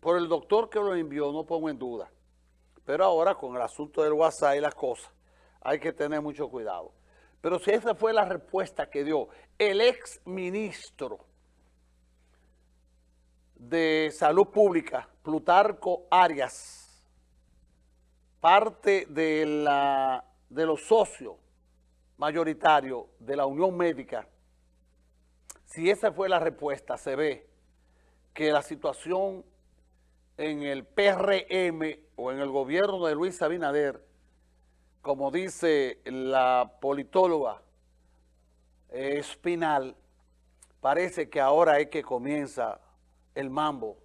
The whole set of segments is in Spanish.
por el doctor que lo envió, no pongo en duda. Pero ahora con el asunto del WhatsApp y las cosas, hay que tener mucho cuidado. Pero si esa fue la respuesta que dio el ex ministro de Salud Pública, Plutarco Arias, parte de, la, de los socios mayoritarios de la Unión Médica, si esa fue la respuesta, se ve que la situación en el PRM o en el gobierno de Luis Abinader, como dice la politóloga Espinal, parece que ahora es que comienza el mambo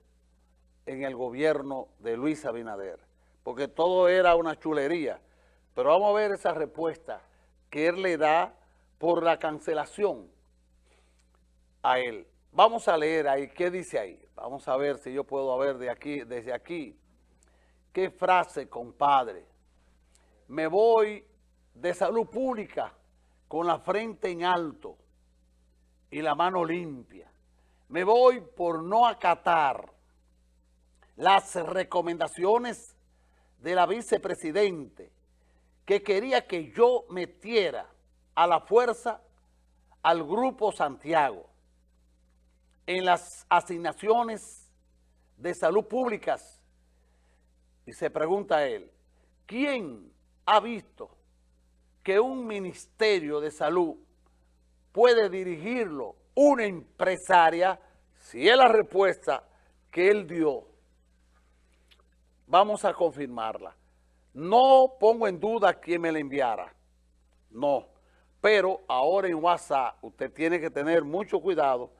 en el gobierno de Luis Abinader, porque todo era una chulería. Pero vamos a ver esa respuesta que él le da por la cancelación a él. Vamos a leer ahí, ¿qué dice ahí? Vamos a ver si yo puedo ver de aquí, desde aquí. ¿Qué frase, compadre? Me voy de salud pública con la frente en alto y la mano limpia. Me voy por no acatar las recomendaciones de la vicepresidente que quería que yo metiera a la fuerza al Grupo Santiago en las asignaciones de salud públicas. Y se pregunta a él, ¿quién ha visto que un ministerio de salud puede dirigirlo una empresaria? Si es la respuesta que él dio, vamos a confirmarla. No pongo en duda quién me la enviara, no. Pero ahora en WhatsApp usted tiene que tener mucho cuidado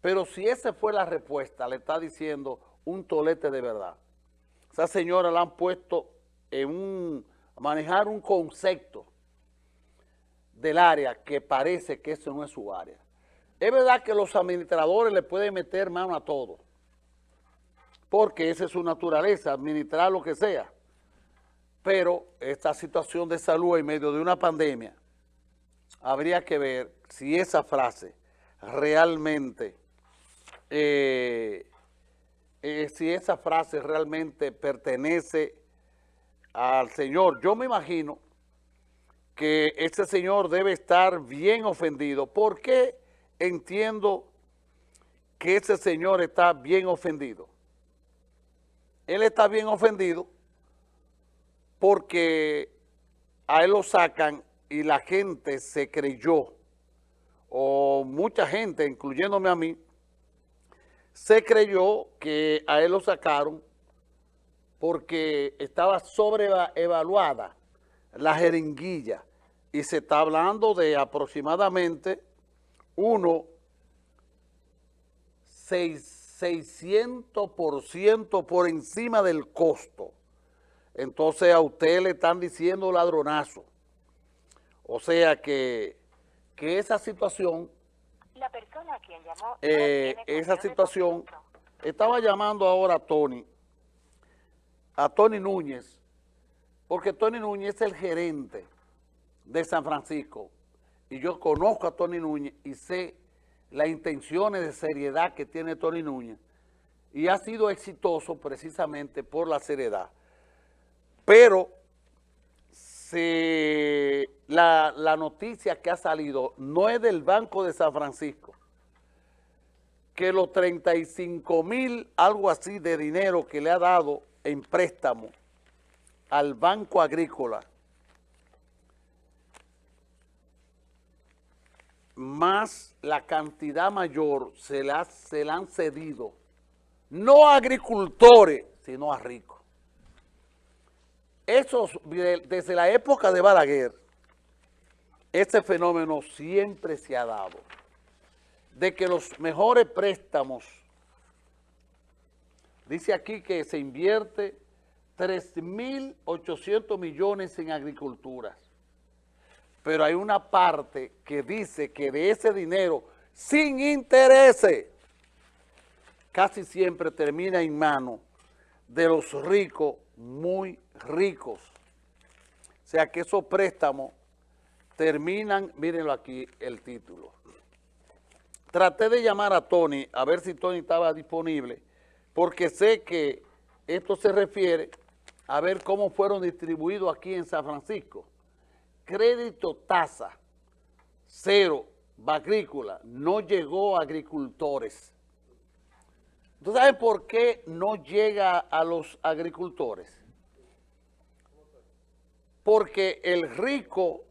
pero si esa fue la respuesta, le está diciendo un tolete de verdad. Esa señora la han puesto en un, manejar un concepto del área que parece que eso no es su área. Es verdad que los administradores le pueden meter mano a todo, porque esa es su naturaleza, administrar lo que sea. Pero esta situación de salud en medio de una pandemia, habría que ver si esa frase realmente eh, eh, si esa frase realmente pertenece al Señor. Yo me imagino que ese Señor debe estar bien ofendido. ¿Por qué entiendo que ese Señor está bien ofendido? Él está bien ofendido porque a él lo sacan y la gente se creyó, o mucha gente, incluyéndome a mí, se creyó que a él lo sacaron porque estaba sobreevaluada la jeringuilla y se está hablando de aproximadamente uno 600% por encima del costo. Entonces a usted le están diciendo ladronazo. O sea que, que esa situación la persona a quien llamó eh, esa situación, estaba llamando ahora a Tony, a Tony Núñez, porque Tony Núñez es el gerente de San Francisco, y yo conozco a Tony Núñez y sé las intenciones de seriedad que tiene Tony Núñez, y ha sido exitoso precisamente por la seriedad. Pero la, la, noticia que ha salido no es del Banco de San Francisco, que los 35 mil, algo así de dinero que le ha dado en préstamo al Banco Agrícola, más la cantidad mayor se la, se la han cedido, no a agricultores, sino a ricos desde la época de Balaguer, este fenómeno siempre se ha dado, de que los mejores préstamos, dice aquí que se invierte 3.800 millones en agricultura, pero hay una parte que dice que de ese dinero, sin intereses, casi siempre termina en manos de los ricos muy ricos. O sea que esos préstamos terminan, mírenlo aquí el título. Traté de llamar a Tony, a ver si Tony estaba disponible, porque sé que esto se refiere a ver cómo fueron distribuidos aquí en San Francisco. Crédito tasa, cero, agrícola, no llegó a agricultores. ¿Tú sabes por qué no llega a los agricultores? Porque el rico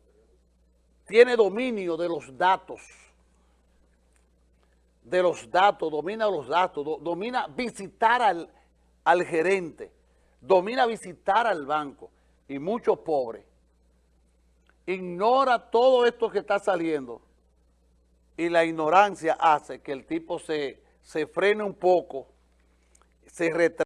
tiene dominio de los datos, de los datos, domina los datos, domina visitar al, al gerente, domina visitar al banco y muchos pobres ignora todo esto que está saliendo y la ignorancia hace que el tipo se, se frene un poco, se retrase